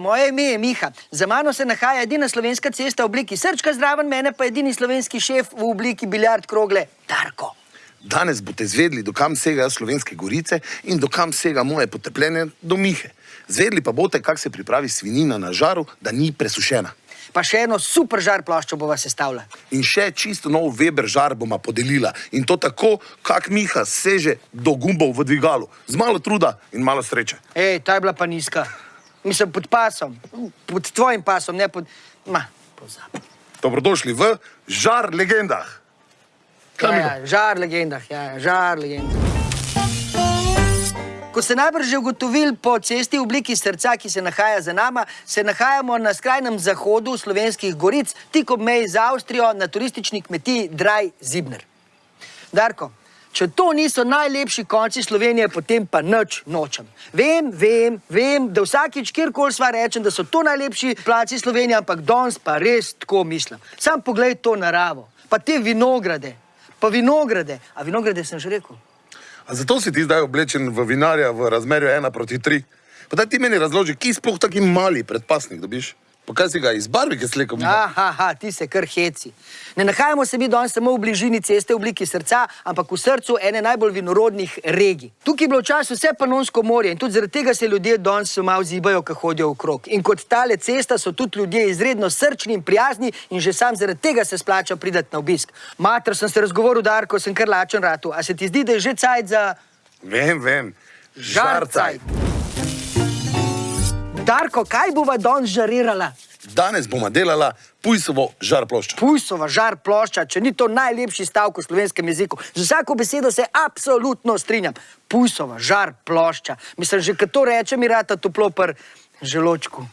moje ime je Miha. Za mano se nahaja edina slovenska cesta v obliki srčka, zraven mene pa edini slovenski šef v obliki biljard krogle, Darko. Danes boste izvedli, do kam segajo slovenske gorice in do kam sega moje potrpljenje do Mihe. Zvedli pa boste, kako se pripravi svinina na žaru, da ni presušena. Pa še eno super žar ploščo bova sestavila. In še čisto nov Weber žar bomo podelila. In to tako, kak Miha seže do gumbov v dvigalu. Z malo truda in malo sreče. Ej, ta je bila pa nizka. Mislim, pod pasom. Pod tvojim pasom, ne pod... Ma, pozabi. Dobrodošli v Žar legendah. Ja, ja, žar legendah, ja, žar legendah. Ko ste najbrž že ugotovili po cesti v obliki srca, ki se nahaja za nama, se nahajamo na skrajnem zahodu slovenskih goric, tik ob meji z Avstrijo, na turistični kmetiji Draj Zibner. Darko, če to niso najlepši konci Slovenije, potem pa nič nočem. Vem, vem, vem, da vsakič, kjerkoli sva rečem, da so to najlepši placi Slovenije, ampak danes pa res tako mislim. Sam poglej to naravo, pa te vinograde, pa vinograde. A vinograde sem že rekel? A zato si ti zdaj oblečen v vinarja v razmerju 1 proti 3? Pa daj ti meni razloži, ki sploh taki mali predpasnik dobiš? Pa kaj si ga iz barvike slekel? Aha, aha, ti se kar heci. Ne nahajamo se mi danes samo v bližini ceste v obliki srca, ampak v srcu ene najbolj vinorodnih regij. Tukaj je bilo včasih vse panonsko morje in tudi zaradi tega se ljudje danes malo zibajo, ko hodijo okrog. In kot tale cesta so tudi ljudje izredno srčni in prijazni in že sam zaradi tega se splača pridati na obisk. Mater, sem se razgovoril, Darko, sem kar lačen ratu. A se ti zdi, da je že cajt za Vem, vem. žarcajt? Darko, kaj bova danes žarirala? Danes bomo delala pujsovo žar ploščo. Pujsova žar plošča, če ni to najlepši stavek v slovenskem jeziku. Z vsako besedo se absolutno strinjam. Pujsova žar plošča. Mislim, že kad to reče, mi rata toplo pr želočku.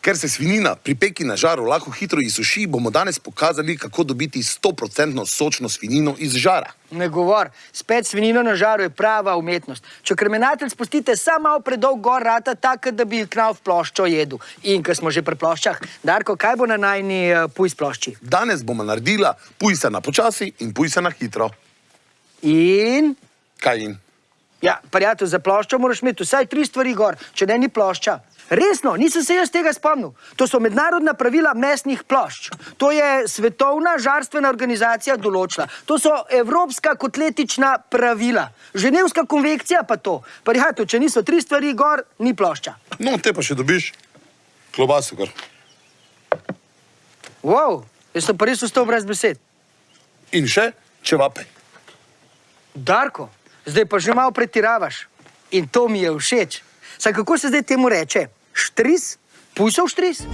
Ker se svinina pri peki na žaru lahko hitro izsuši, bomo danes pokazali, kako dobiti 100% sočno svinino iz žara. Ne govor, spet svinino na žaru je prava umetnost. Če kremenatelj spustite samo malo predolg gor, rata tako, da bi knal v ploščo jedel. In ker smo že pri ploščah, Darko, kaj bo na najni uh, pujs plošči? Danes bomo naredila pujsa na počasi in pujsa na hitro. In Kaj in? Ja, prijatelj, za ploščo moraš imeti vsaj tri stvari gor, če ne ni plošča. Resno, nisem se jaz tega spomnil. To so mednarodna pravila mesnih plošč. To je svetovna žarstvena organizacija določila. To so evropska kotletična pravila. Ženevska konvencija pa to. Prijatelj, če niso tri stvari gor, ni plošča. No, te pa še dobiš klobaso, kar. Wow, jaz sem pa res ostal brez besed. In še čevape. Darko, zdaj pa že malo pretiravaš. In to mi je všeč. Saj kako se zdaj temu reče? Štris? Pujsov štris?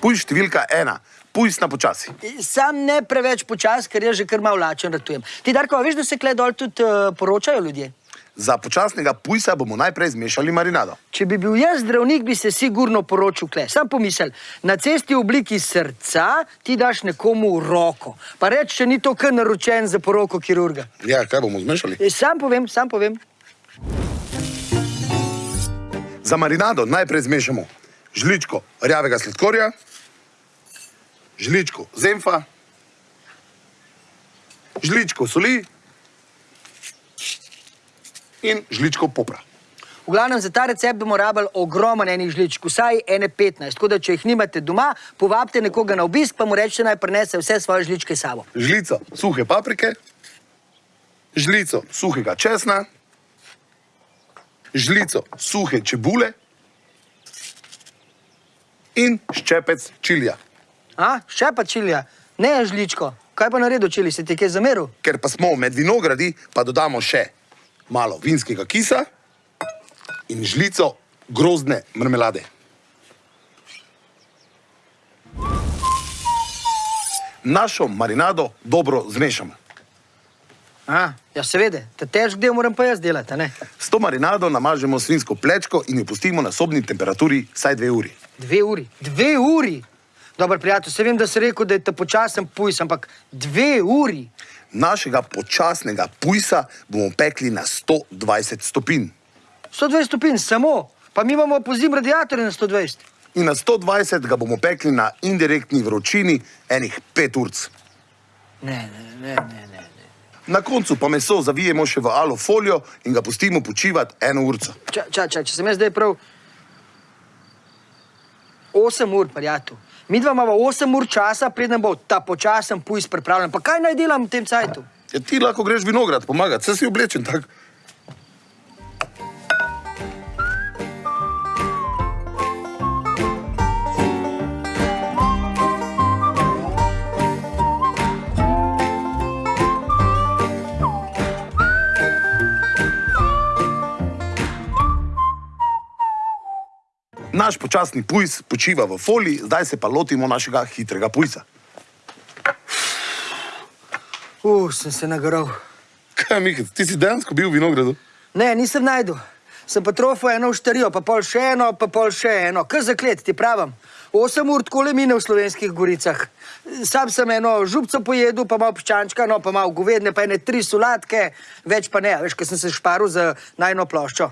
Pujs številka ena, pujs na počasi. Sam ne preveč počas, ker jaz že kar malo lačen ratujem. Ti, Darko, veš, da se kle dol tudi uh, poročajo ljudje? Za počasnega pujsa bomo najprej zmešali marinado. Če bi bil jaz zdravnik, bi se sigurno poročil kle. Sam pomisel, na cesti v obliki srca ti daš nekomu roko. Pa reč, če ni to kar naročen za poroko kirurga. Ja, kaj bomo zmešali? E, Sam povem, sam povem. Za marinado najprej zmešamo žličko rjavega sladkorja, žličko zemfa, žličko soli in žličko popra. V glavnem, za ta recept bomo rabili ogromen enih žličk, vsaj ene 15. Tako da, če jih nimate doma, povabite nekoga na obisk, pa mu rečete, naj prinese vse svoje žličke s sabo. Žlico suhe paprike, žlico suhega česna, žlico suhe čebule in ščepec čilija. A, še pa čilija, ne žličko. Kaj pa naredil čili, se ti je kaj zameril? Ker pa smo med vinogradi, pa dodamo še malo vinskega kisa in žlico grozdne marmelade. Našo marinado dobro zmešamo. A, ja, seveda, ta težk del moram pa jaz delati, ne? S to marinado namažemo svinsko plečko in jo pustimo na sobni temperaturi vsaj dve uri. Dve uri. Dve uri! Dobar prijatelj, se vem, da si rekel, da je ta počasen pujs, ampak dve uri. Našega počasnega pujsa bomo pekli na 120 stopinj. 120 stopinj samo, pa mi imamo po zim radiatorje na 120. In na 120 ga bomo pekli na indirektni vročini enih pet urc. Ne, ne, ne, ne, ne. Na koncu pa meso zavijemo še v alufolijo in ga pustimo počivati eno urco. Ča, ča, ča, če sem jaz zdaj prav 8 ur, prijatelj. Mi dva imamo 8 ur časa, preden bo ta počasen pujs pripravljen. Pa kaj naj delam v tem cajtu? Ja, ti lahko greš vinograd pomagati, se si oblečen tako. Naš počasni pujs počiva v foliji, zdaj se pa lotimo našega hitrega pujsa. Uf, sem se nagral. Kaj, Mihec, ti si dejansko bil v vinogradu? Ne, nisem najdel. Sem pa trofil eno štarijo, pa pol še eno, pa pol še eno. Kaj za klet, ti pravim. Osem ur tako le mine v slovenskih goricah. Sam sem eno župco pojedel, pa malo piščančka, no pa malo govedne, pa ene tri solatke, več pa ne. Veš, ker sem se šparil za najno ploščo.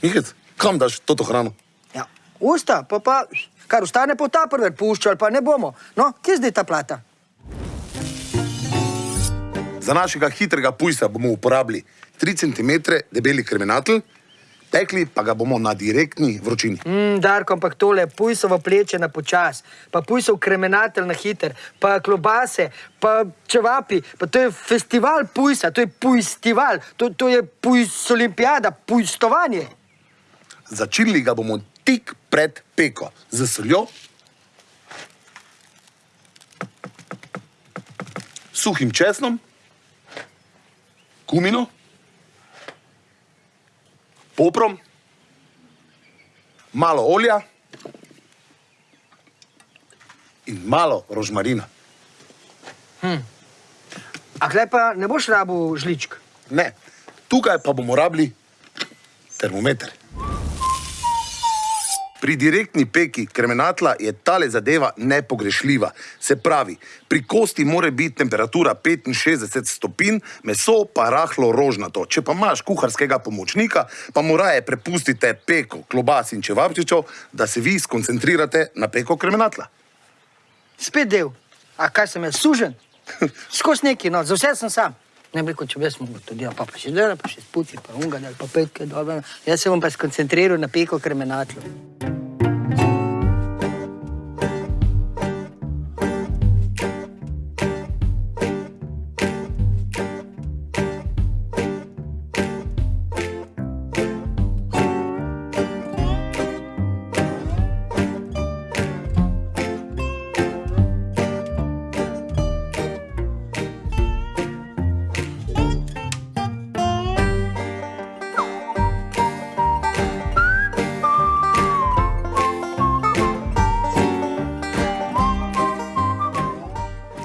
Mihec, kam daš toto hrano? Ja, usta, pa pa, kar ostane po ta prver puščal, pa ne bomo. No, kje je zdaj ta plata? Za našega hitrega pujsa bomo uporabili 3 cm debeli kremenatl, pekli pa ga bomo na direktni vročini. Mm, Darko, ampak tole, pujsovo pleče na počas, pa pujsov kremenatelj na hiter, pa klobase, pa čevapi, pa to je festival pujsa, to je pujstival, to, to je pujsolimpijada, pujstovanje. Začinili ga bomo tik pred peko. Z soljo, suhim česnom, kumino, poprom, malo olja. In malo rožmarina. A klej pa ne boš rabu žličk? Ne, tukaj pa bomo rabili termometer. Pri direktni peki kremenatla je tale zadeva nepogrešljiva. Se pravi, pri kosti mora biti temperatura 65 stopinj, meso pa rahlo rožnato. Če pa imaš kuharskega pomočnika, pa moraje prepustite peko klobas in čevapčičev, da se vi skoncentrirate na peko kremenatla. Spet del. A kaj sem jaz, sužen? Skozi neki, no, za vse sem sam. Ne bi rekel, če bi jaz mogel to delati, pa, pa še dela, pa še spuci, pa unga, del, pa petke, dobro. Jaz se bom pa skoncentriral na peko kremenatlo.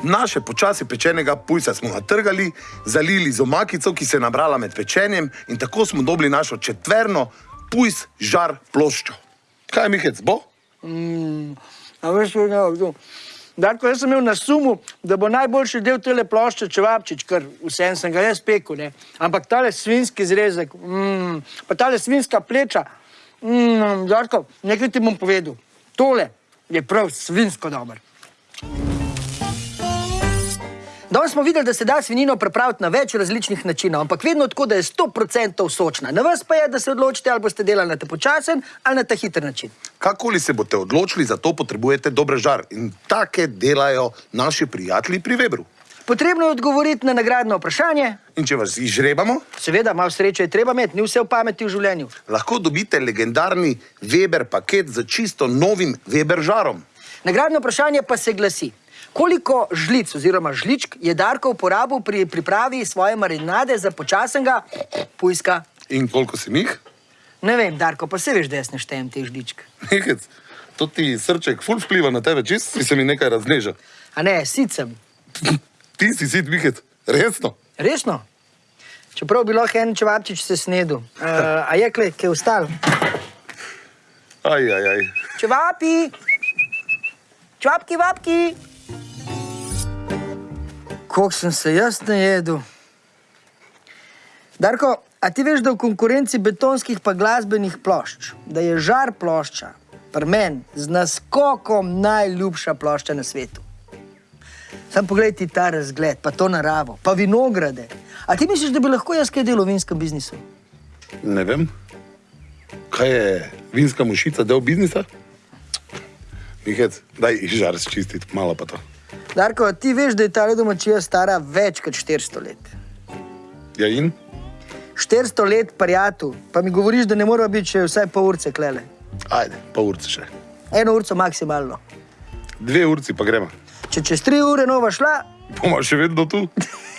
Naše počasi pečenega pujsa smo natrgali, zalili z omakico, ki se je nabrala med pečenjem in tako smo dobili našo četverno pujs žar ploščo. Kaj, Mihec, bo? A veš, kaj je to? Darko, jaz sem imel na sumu, da bo najboljši del tele plošče čevapčič, ker vsem sem ga jaz pekel, ne. Ampak tale svinski zrezek, mm, pa tale svinska pleča, mm, Darko, nekaj ti bom povedal. Tole je prav svinsko dober. Danes smo videli, da se da svinino pripraviti na več različnih načinov, ampak vedno tako, da je 100% sočna. Na vas pa je, da se odločite, ali boste delali na ta počasen ali na ta hiter način. Kakoli se boste odločili, za to potrebujete dober žar. In take delajo naši prijatelji pri Webru. Potrebno je odgovoriti na nagradno vprašanje. In če vas izžrebamo, Seveda, malo sreče je treba imeti, ni vse v pameti v življenju. lahko dobite legendarni Weber paket z čisto novim Weber žarom. Nagradno vprašanje pa se glasi: koliko žlic oziroma žličk je Darko uporabil pri pripravi svoje marinade za počasnega pujska? In koliko si jih? Ne vem, Darko, pa se veš, da jaz ne štejem teh žličk. Mihec, to ti srček ful vpliva na tebe, čist si se mi nekaj razneža. A ne, sicem. Ti si sit, Mihec, resno. Resno? Čeprav bi lahko en čevapčič se snedel. Uh, a je kle, kaj je ostal? Aj, aj, aj. Čevapi! Čevapki, vapki! Koliko sem se jaz najedel? Darko, a ti veš, da v konkurenci betonskih pa glasbenih plošč, da je žar plošča, pri meni z naskokom najljubša plošča na svetu. Sam poglej ti ta razgled, pa to naravo, pa vinograde. A ti misliš, da bi lahko jaz kaj delal v vinskem biznisu? Ne vem, kaj je vinska mušica, del biznisa? Mihec, daj žar čistiti, malo pa to. Darko, ti veš, da je ta domačija stara več kot 400 let. Ja in? 400 let prijatu, pa mi govoriš, da ne mora biti še vsaj pol urce klele. Ajde, pa urce še. Eno urco maksimalno. Dve urci pa gremo. Če čez tri ure nova šla, Bomo še vedno tu.